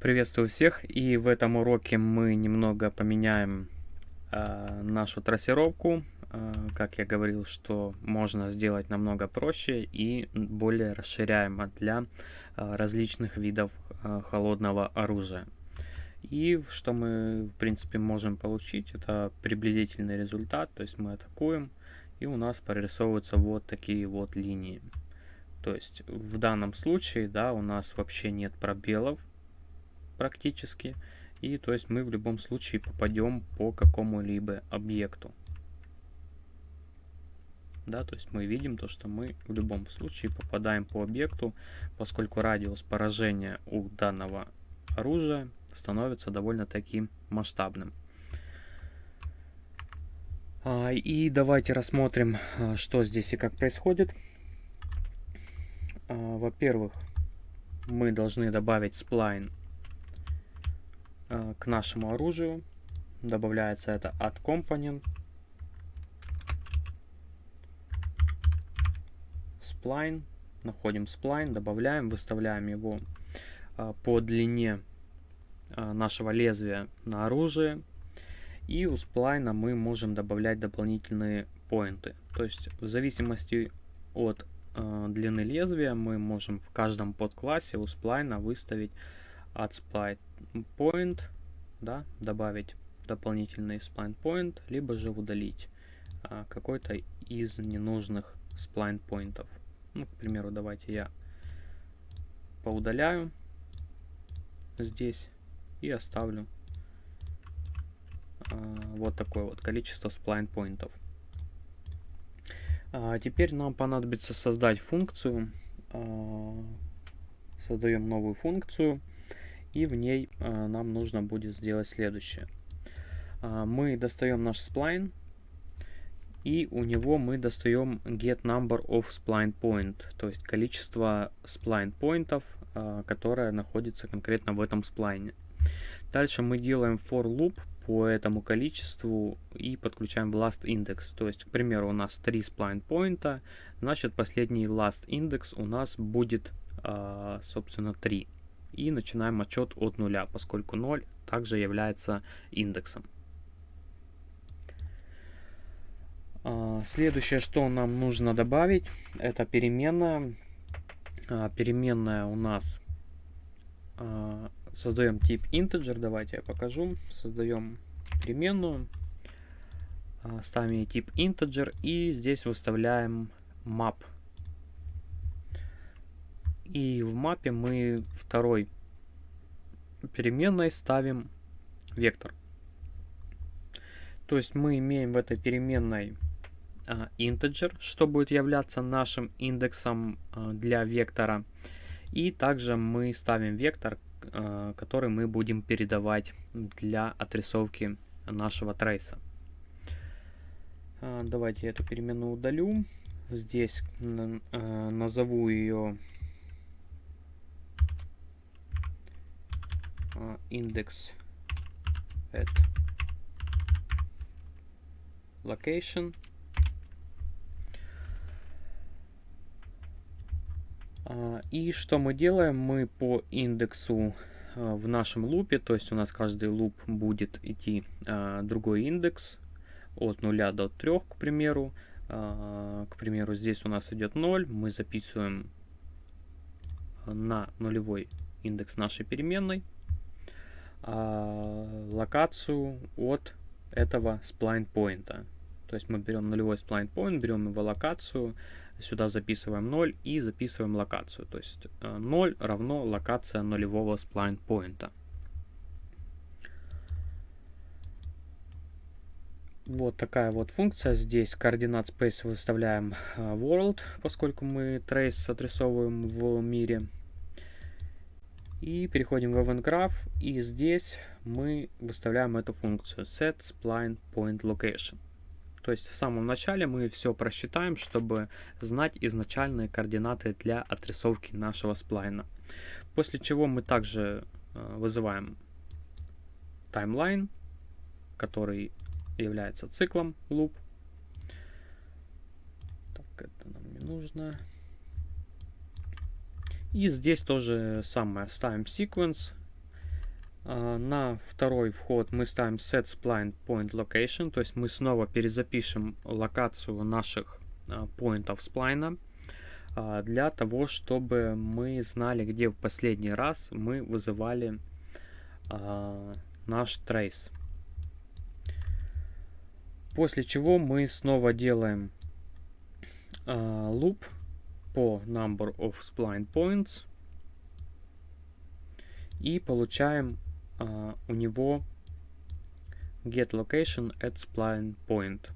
Приветствую всех, и в этом уроке мы немного поменяем э, нашу трассировку. Э, как я говорил, что можно сделать намного проще и более расширяемо для э, различных видов э, холодного оружия. И что мы, в принципе, можем получить, это приблизительный результат, то есть мы атакуем, и у нас прорисовываются вот такие вот линии. То есть в данном случае, да, у нас вообще нет пробелов, практически. И то есть мы в любом случае попадем по какому-либо объекту. Да, то есть мы видим то, что мы в любом случае попадаем по объекту, поскольку радиус поражения у данного оружия становится довольно-таки масштабным. А, и давайте рассмотрим, а, что здесь и как происходит. А, во-первых, мы должны добавить сплайн к нашему оружию. Добавляется это от component. Spline. Находим spline, добавляем, выставляем его э, по длине э, нашего лезвия на оружие. И у сплайна мы можем добавлять дополнительные поинты. То есть в зависимости от э, длины лезвия мы можем в каждом подклассе у сплайна выставить от spline point, да, добавить дополнительный spline point, либо же удалить а, какой-то из ненужных spline поинтов. Ну, к примеру, давайте я поудаляю здесь и оставлю а, вот такое вот количество spline поинтов. А, теперь нам понадобится создать функцию. А, создаем новую функцию и в ней э, нам нужно будет сделать следующее. Э, мы достаем наш spline, и у него мы достаем get number of spline point, то есть количество spline поинтов, э, которое находится конкретно в этом сплайне. Дальше мы делаем for loop по этому количеству и подключаем last index. То есть, к примеру, у нас 3 spline поинта, значит последний last index у нас будет, собственно, 3 и начинаем отчет от нуля, поскольку 0 также является индексом. А, следующее, что нам нужно добавить, это переменная. А, переменная у нас а, создаем тип integer. Давайте я покажу. Создаем переменную, ставим тип integer и здесь выставляем map и в мапе мы второй переменной ставим вектор. То есть мы имеем в этой переменной а, integer, что будет являться нашим индексом а, для вектора. И также мы ставим вектор, а, который мы будем передавать для отрисовки нашего трейса. А, давайте я эту переменную удалю. Здесь а, назову ее index at location И что мы делаем? Мы по индексу в нашем лупе, то есть у нас каждый луп будет идти другой индекс от 0 до 3, к примеру. К примеру, здесь у нас идет 0, мы записываем на нулевой индекс нашей переменной а, локацию от этого spline point. То есть мы берем нулевой spline point, берем его локацию, сюда записываем 0 и записываем локацию. То есть 0 э, равно локация нулевого spline point. Вот такая вот функция. Здесь координат space выставляем э, world, поскольку мы trace отрисовываем в мире. И переходим в Event Graph, и здесь мы выставляем эту функцию set spline point location. То есть в самом начале мы все просчитаем, чтобы знать изначальные координаты для отрисовки нашего сплайна. После чего мы также э, вызываем timeline, который является циклом loop. Так, это нам не нужно. И здесь тоже самое. Ставим sequence. А, на второй вход мы ставим set spline point location, то есть мы снова перезапишем локацию наших а, поинтов сплайна а, для того, чтобы мы знали, где в последний раз мы вызывали наш трейс. После чего мы снова делаем loop по number of spline points и получаем uh, у него get location at spline point,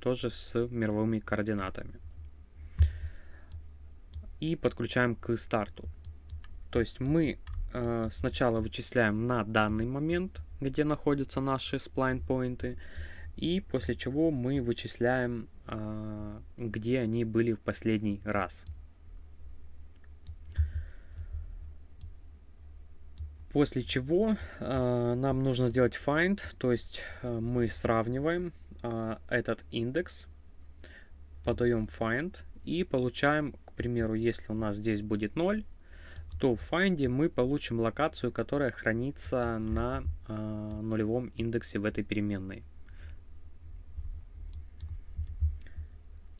тоже с мировыми координатами. И подключаем к старту. То есть мы uh, сначала вычисляем на данный момент, где находятся наши spline поинты, и после чего мы вычисляем, uh, где они были в последний раз. После чего э, нам нужно сделать find, то есть э, мы сравниваем этот индекс, подаем find и получаем, к примеру, если у нас здесь будет 0, то в find мы получим локацию, которая хранится на нулевом индексе в этой переменной.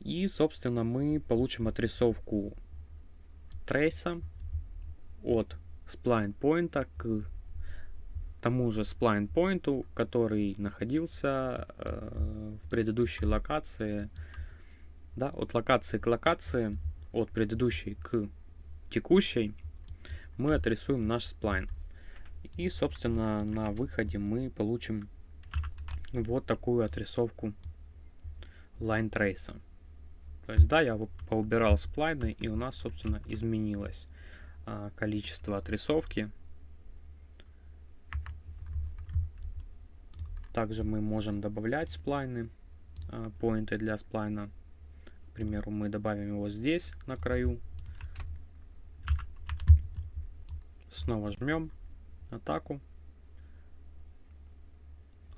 И, собственно, мы получим отрисовку трейса от spline point к тому же spline point, который находился э, в предыдущей локации, да, от локации к локации, от предыдущей к текущей, мы отрисуем наш сплайн. И, собственно, на выходе мы получим вот такую отрисовку line trace. То есть, да, я поубирал сплайны, и у нас, собственно, изменилось а, количество отрисовки. Также мы можем добавлять сплайны, а, поинты для сплайна. К примеру, мы добавим его здесь, на краю. Снова жмем атаку.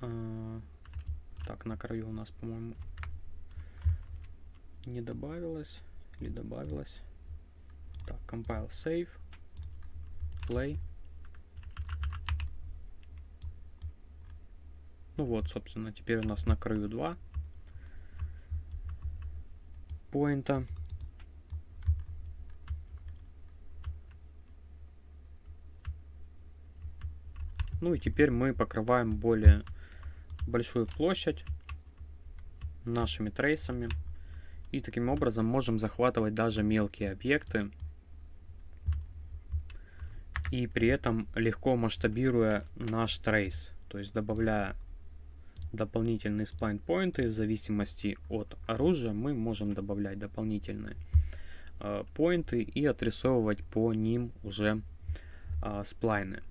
А, так, на краю у нас, по-моему, не добавилось. Или добавилось. Так, compile, save, play. Ну вот, собственно, теперь у нас на краю 2 поинта. Ну и теперь мы покрываем более большую площадь нашими трейсами. И таким образом можем захватывать даже мелкие объекты и при этом легко масштабируя наш трейс, то есть добавляя дополнительные сплайн поинты в зависимости от оружия мы можем добавлять дополнительные э, поинты и отрисовывать по ним уже э, сплайны.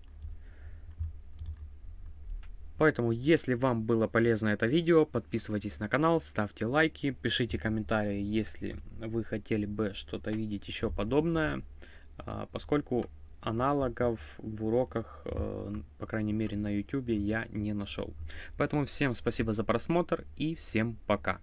Поэтому, если вам было полезно это видео, подписывайтесь на канал, ставьте лайки, пишите комментарии, если вы хотели бы что-то видеть еще подобное, э, поскольку аналогов в уроках, э, по крайней мере на YouTube, я не нашел. Поэтому всем спасибо за просмотр и всем пока.